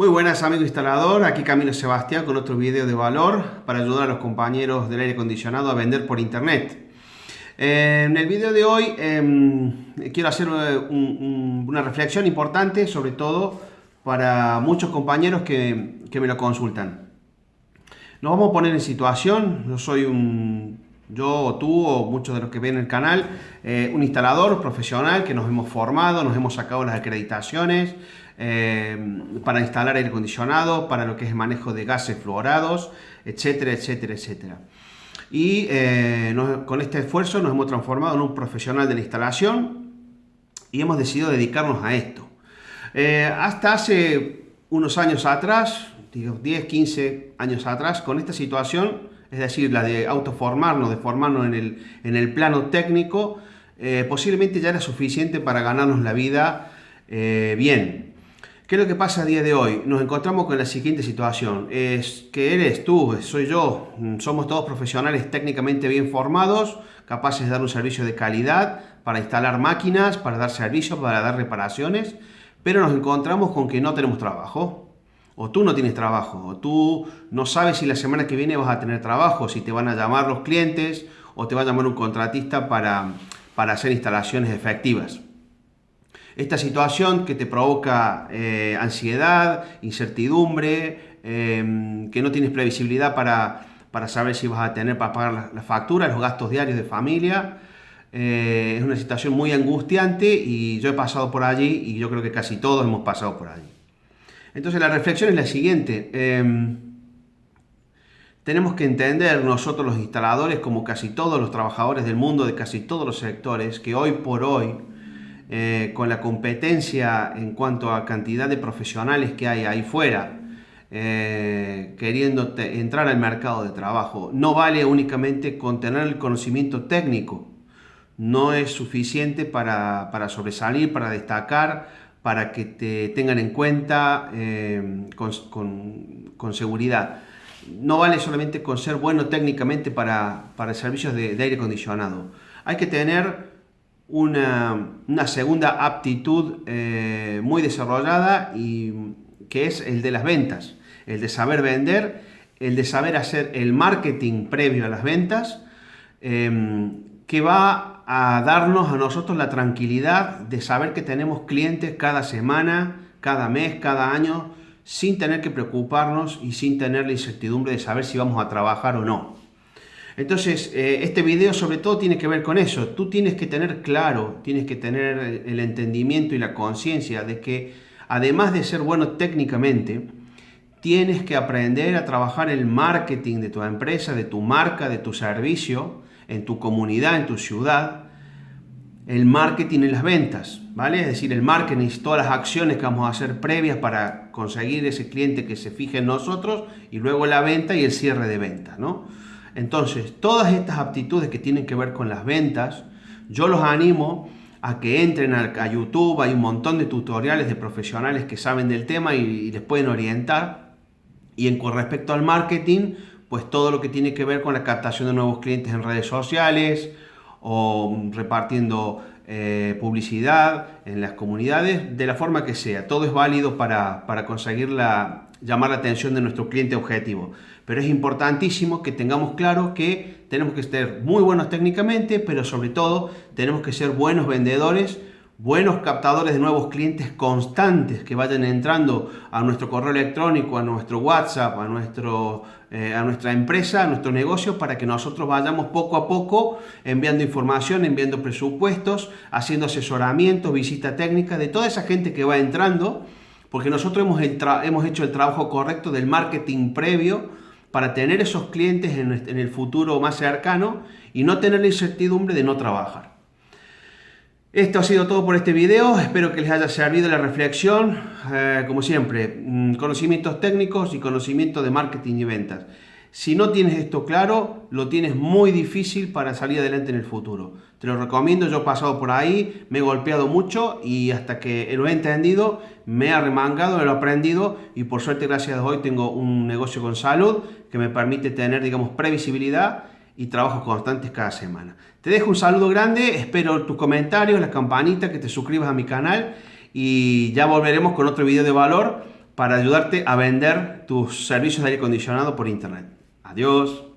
Muy buenas amigos instalador, aquí Camilo Sebastián con otro video de valor para ayudar a los compañeros del aire acondicionado a vender por internet. En el video de hoy em, quiero hacer eh, una reflexión importante, sobre todo para muchos compañeros que, me lo consultan. Nos vamos a poner en situación, yo soy un, yo o tú o muchos de los que ven el canal, eh, un instalador profesional que nos hemos formado, nos hemos sacado las acreditaciones, eh, para instalar aire acondicionado, para lo que es el manejo de gases fluorados, etcétera, etcétera, etcétera. Y eh, con este esfuerzo nos hemos transformado en un profesional de la instalación y hemos decidido dedicarnos a esto. Hasta hace unos años atrás, 10, 15 años atrás, con esta situación, es decir, la de autoformarnos, de formarnos en el, en el plano técnico, posiblemente ya era suficiente para ganarnos la vida bien. ¿Qué es lo que pasa a día de hoy? Nos encontramos con la siguiente situación. Es que eres tú, soy yo, mm, somos todos profesionales técnicamente bien formados, capaces de dar un servicio de calidad para instalar máquinas, para dar servicios, para dar reparaciones, pero nos encontramos con que no tenemos trabajo. O tú no tienes trabajo, o tú no sabes si la semana que viene vas a tener trabajo, si te van a llamar los clientes o te va a llamar un contratista para, para hacer instalaciones efectivas. Esta situación que te provoca eh, ansiedad, incertidumbre, em, que no tienes previsibilidad para, saber si vas a tener para pagar la, factura, los gastos diarios de familia, eh, es una situación muy angustiante y yo he pasado por allí y yo creo que casi todos hemos pasado por allí. Entonces la reflexión es la siguiente. Em, tenemos que entender nosotros los instaladores, como casi todos los trabajadores del mundo, de casi todos los sectores, que hoy por hoy eh, con la competencia en cuanto a cantidad de profesionales que hay ahí fuera, eh, queriendo entrar al mercado de trabajo. No vale únicamente con tener el conocimiento técnico, no es suficiente para, sobresalir, para destacar, para que te tengan en cuenta eh, con, seguridad. No vale solamente con ser bueno técnicamente para, para servicios de aire acondicionado. Hay que tener una, segunda aptitud eh, muy desarrollada y que es el de las ventas, el de saber vender, el de saber hacer el marketing previo a las ventas, em, que va a darnos a nosotros la tranquilidad de saber que tenemos clientes cada semana, cada mes, cada año, sin tener que preocuparnos y sin tener la incertidumbre de saber si vamos a trabajar o no. Entonces, eh, este video sobre todo tiene que ver con eso. Tú tienes que tener claro, tienes que tener el entendimiento y la conciencia de que además de ser bueno técnicamente, tienes que aprender a trabajar el marketing de tu empresa, de tu marca, de tu servicio, en tu comunidad, en tu ciudad, el marketing en las ventas, ¿vale? Es decir, el marketing es todas las acciones que vamos a hacer previas para conseguir ese cliente que se fije en nosotros y luego la venta y el cierre de ventas, ¿no? Entonces, todas estas aptitudes que tienen que ver con las ventas, yo los animo a que entren a, YouTube, hay un montón de tutoriales de profesionales que saben del tema y, les pueden orientar. Y en con respecto al marketing, pues todo lo que tiene que ver con la captación de nuevos clientes en redes sociales o repartiendo eh, publicidad en las comunidades, de la forma que sea. Todo es válido para, para conseguir la, llamar la atención de nuestro cliente objetivo. Pero es importantísimo que tengamos claro que tenemos que ser muy buenos técnicamente, pero sobre todo tenemos que ser buenos vendedores, buenos captadores de nuevos clientes constantes que vayan entrando a nuestro correo electrónico, a nuestro WhatsApp, a, nuestro, eh, a nuestra empresa, a nuestro negocio, para que nosotros vayamos poco a poco enviando información, enviando presupuestos, haciendo asesoramiento, visita técnica de toda esa gente que va entrando porque nosotros hemos, hemos hecho el trabajo correcto del marketing previo para tener esos clientes en, el futuro más cercano y no tener la incertidumbre de no trabajar. Esto ha sido todo por este video, espero que les haya servido la reflexión, eh, como siempre, mm, conocimientos técnicos y conocimiento de marketing y ventas. Si no tienes esto claro, lo tienes muy difícil para salir adelante en el futuro. Te lo recomiendo, yo he pasado por ahí, me he golpeado mucho y hasta que lo he entendido, me he remangado, lo he aprendido y por suerte, gracias a hoy, tengo un negocio con salud que me permite tener, digamos, previsibilidad y trabajos constantes cada semana. Te dejo un saludo grande, espero tus comentarios, la campanita, que te suscribas a mi canal y ya volveremos con otro video de valor para ayudarte a vender tus servicios de aire acondicionado por internet. Adiós.